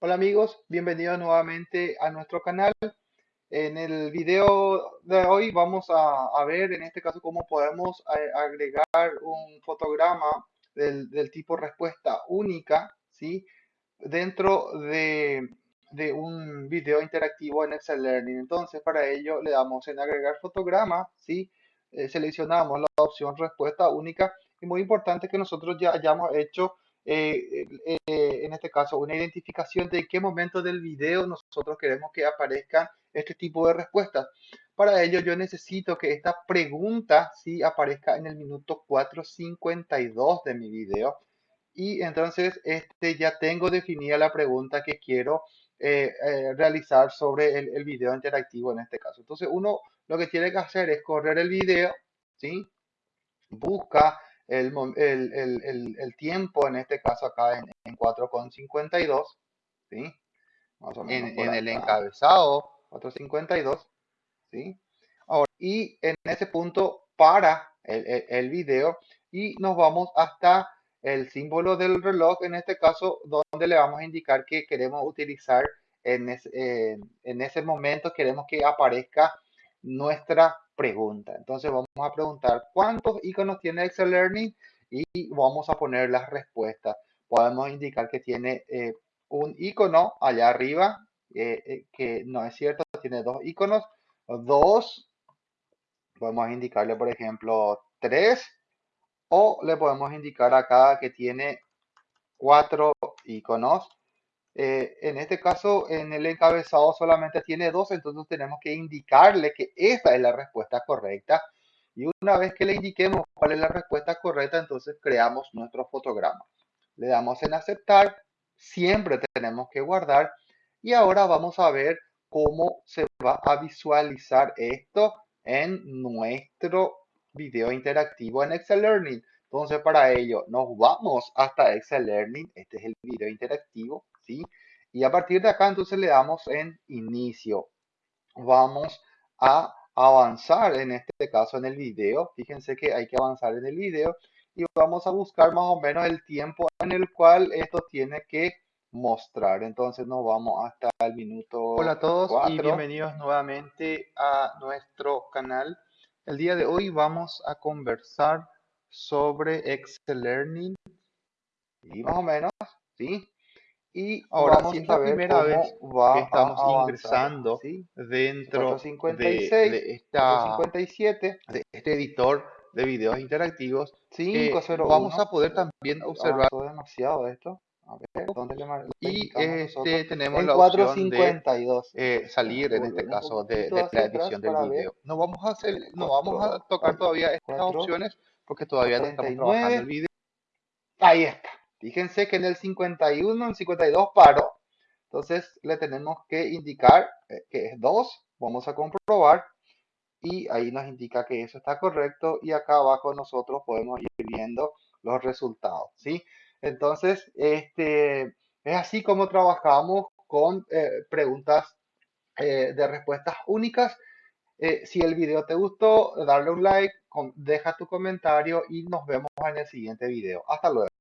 Hola amigos, bienvenidos nuevamente a nuestro canal. En el video de hoy vamos a, ver en este caso cómo podemos agregar un fotograma del, tipo respuesta única, ¿sí? Dentro de, de un video interactivo en Excel Learning. Entonces para ello le damos en agregar fotograma, ¿sí? Eh, seleccionamos la opción respuesta única y muy importante que nosotros ya hayamos hecho eh, eh, en este caso, una identificación de qué momento del video nosotros queremos que aparezcan este tipo de respuestas. Para ello, yo necesito que esta pregunta sí aparezca en el minuto 4.52 de mi video. Y entonces, este, ya tengo definida la pregunta que quiero eh, realizar sobre el, el video interactivo en este caso. Entonces, uno lo que tiene que hacer es correr el video, ¿sí? Busca el, el, el, el, tiempo, en este caso acá en, en 4,52, ¿sí? Más o menos en, en el encabezado 4,52, ¿sí? Ahora, y en ese punto para el, el, video y nos vamos hasta el símbolo del reloj, en este caso, donde le vamos a indicar que queremos utilizar en, ese, en ese momento, queremos que aparezca nuestra pregunta. Entonces vamos a preguntar cuántos iconos tiene Excel Learning y vamos a poner las respuestas. Podemos indicar que tiene eh, un icono allá arriba, eh, eh, que no es cierto, tiene dos iconos, dos, podemos indicarle por ejemplo tres, o le podemos indicar acá que tiene cuatro iconos eh, en este caso, en el encabezado solamente tiene dos, entonces tenemos que indicarle que esa es la respuesta correcta. Y una vez que le indiquemos cuál es la respuesta correcta, entonces creamos nuestro fotograma. Le damos en aceptar, siempre tenemos que guardar. Y ahora vamos a ver cómo se va a visualizar esto en nuestro video interactivo en Excel Learning. Entonces, para ello, nos vamos hasta Excel Learning. Este es el video interactivo. Y a partir de acá entonces le damos en inicio. Vamos a avanzar en este caso en el video. Fíjense que hay que avanzar en el video y vamos a buscar más o menos el tiempo en el cual esto tiene que mostrar. Entonces nos vamos hasta el minuto Hola a todos y bienvenidos nuevamente a nuestro canal. El día de hoy vamos a conversar sobre Excel Learning y más o menos, ¿sí? Y ahora vamos sí es la primera vez que estamos ingresando dentro de, de, esta, 57, de este editor de videos interactivos. 5, vamos a poder también observar demasiado esto. A ver, ¿dónde le y este, tenemos la opción de eh, salir, en este caso, de, de la edición del video. No vamos a hacer, no vamos a tocar todavía estas opciones porque todavía no estamos trabajando el video. Ahí está. Fíjense que en el 51, en el 52 paró. Entonces le tenemos que indicar eh, que es 2. Vamos a comprobar. Y ahí nos indica que eso está correcto. Y acá abajo nosotros podemos ir viendo los resultados. ¿sí? Entonces, este, es así como trabajamos con eh, preguntas eh, de respuestas únicas. si el video te gustó, darle un like, deja tu comentario y nos vemos en el siguiente video. Hasta luego.